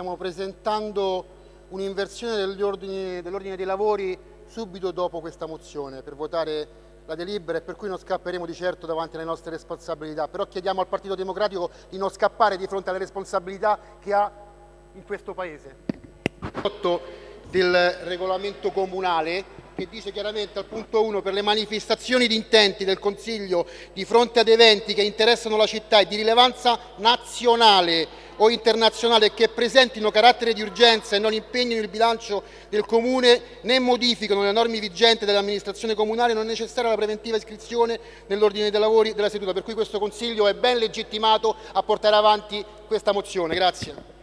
stiamo presentando un'inversione dell'ordine dell dei lavori subito dopo questa mozione per votare la delibera e per cui non scapperemo di certo davanti alle nostre responsabilità, però chiediamo al Partito Democratico di non scappare di fronte alle responsabilità che ha in questo Paese. del regolamento comunale che dice chiaramente al punto 1 per le manifestazioni di intenti del Consiglio di fronte ad eventi che interessano la città e di rilevanza nazionale o internazionale che presentino carattere di urgenza e non impegnino il bilancio del Comune né modificano le norme vigenti dell'amministrazione comunale non è necessaria la preventiva iscrizione nell'ordine dei lavori della seduta, per cui questo Consiglio è ben legittimato a portare avanti questa mozione. Grazie.